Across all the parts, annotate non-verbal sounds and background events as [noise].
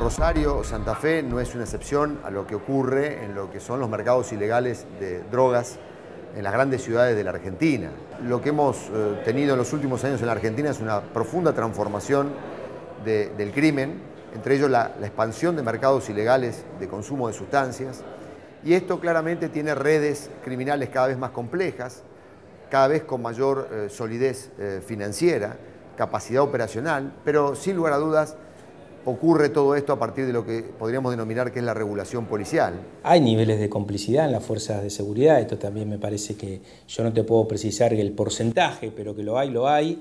Rosario, Santa Fe no es una excepción a lo que ocurre en lo que son los mercados ilegales de drogas en las grandes ciudades de la Argentina. Lo que hemos eh, tenido en los últimos años en la Argentina es una profunda transformación del crimen, entre ellos la, expansión de mercados ilegales de consumo de sustancias, y esto claramente tiene redes criminales cada vez más complejas, cada vez con mayor eh, solidez eh, financiera, capacidad operacional, pero sin lugar a dudas ocurre todo esto a partir de lo que podríamos denominar que es la regulación policial. Hay niveles de complicidad en las fuerzas de seguridad, esto también me parece que yo no te puedo precisar el porcentaje, pero que lo hay, lo hay.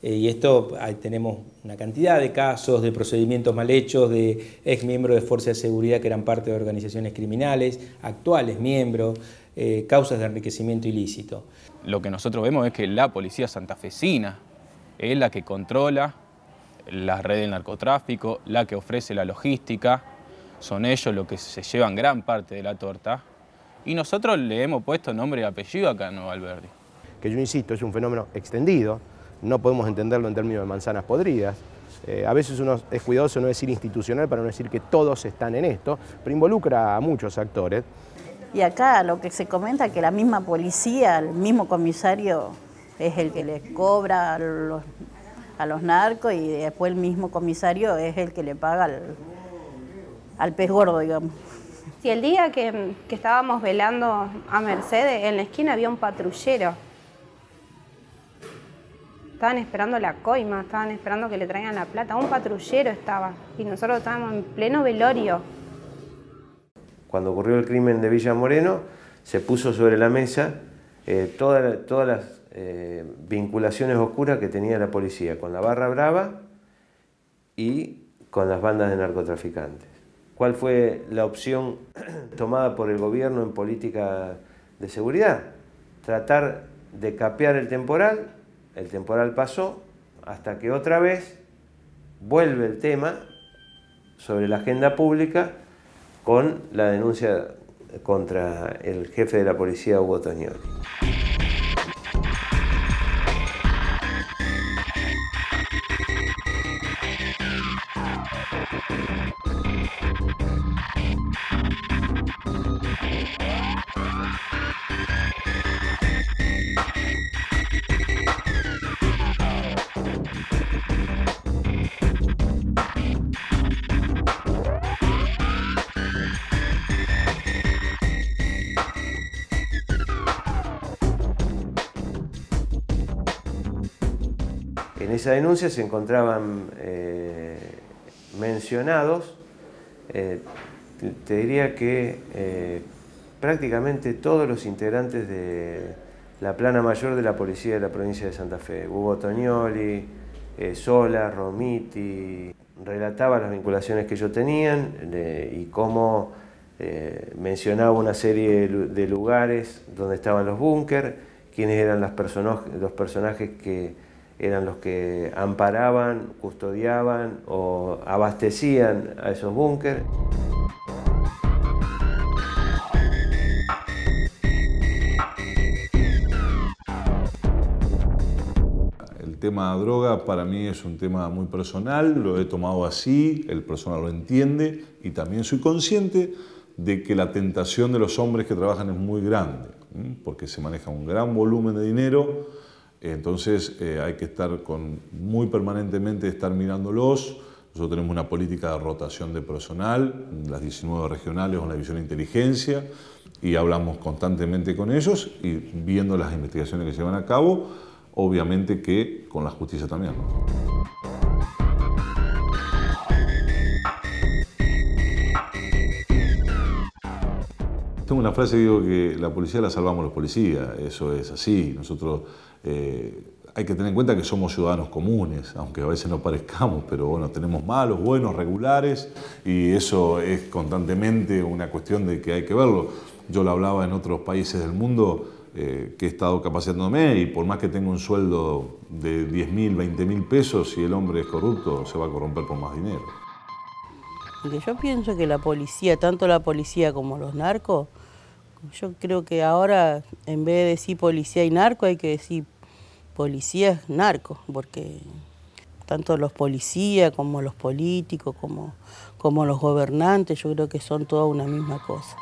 Eh, y esto tenemos una cantidad de casos, de procedimientos mal hechos, de ex miembros de fuerzas de seguridad que eran parte de organizaciones criminales, actuales miembros, eh, causas de enriquecimiento ilícito. Lo que nosotros vemos es que la policía santafesina es la que controla la red del narcotráfico, la que ofrece la logística, son ellos los que se llevan gran parte de la torta y nosotros le hemos puesto nombre y apellido acá a Nuevo Alberdi. Que yo insisto, es un fenómeno extendido, no podemos entenderlo en términos de manzanas podridas. Eh, a veces uno es cuidadoso no decir institucional para no decir que todos están en esto, pero involucra a muchos actores. Y acá lo que se comenta es que la misma policía, el mismo comisario es el que le cobra los, a los narcos y después el mismo comisario es el que le paga al, al pez gordo, digamos. Sí, el día que, que estábamos velando a Mercedes, en la esquina había un patrullero Estaban esperando la coima, estaban esperando que le traigan la plata. Un patrullero estaba y nosotros estábamos en pleno velorio. Cuando ocurrió el crimen de Villa Moreno, se puso sobre la mesa eh, todas, todas las eh, vinculaciones oscuras que tenía la policía con la Barra Brava y con las bandas de narcotraficantes. ¿Cuál fue la opción [clears throat] tomada por el gobierno en política de seguridad? Tratar de capear el temporal el temporal pasó hasta que otra vez vuelve el tema sobre la agenda pública con la denuncia contra el jefe de la policía Hugo Toñoli. En esa denuncia se encontraban eh, mencionados, eh, te diría que eh, prácticamente todos los integrantes de la plana mayor de la policía de la provincia de Santa Fe, Hugo Toñoli, Sola, Romiti, relataba las vinculaciones que ellos tenían y cómo mencionaba una serie de lugares donde estaban los búnker, quiénes eran los personajes que eran los que amparaban, custodiaban o abastecían a esos búnkeres. El tema de droga para mí es un tema muy personal, lo he tomado así, el personal lo entiende y también soy consciente de que la tentación de los hombres que trabajan es muy grande, porque se maneja un gran volumen de dinero, entonces eh, hay que estar con, muy permanentemente estar mirándolos. Nosotros tenemos una política de rotación de personal, las 19 regionales con la división de inteligencia, y hablamos constantemente con ellos y viendo las investigaciones que se llevan a cabo, obviamente que con la justicia también. Una frase digo que la policía la salvamos los policías, eso es así. Nosotros eh, hay que tener en cuenta que somos ciudadanos comunes, aunque a veces no parezcamos, pero bueno, tenemos malos, buenos, regulares, y eso es constantemente una cuestión de que hay que verlo. Yo lo hablaba en otros países del mundo, eh, que he estado capacitándome, y por más que tenga un sueldo de 10 mil, 20 mil pesos, si el hombre es corrupto, se va a corromper por más dinero. yo pienso que la policía, tanto la policía como los narcos, yo creo que ahora en vez de decir policía y narco hay que decir policía narco, porque tanto los policías como los políticos, como, como los gobernantes, yo creo que son toda una misma cosa.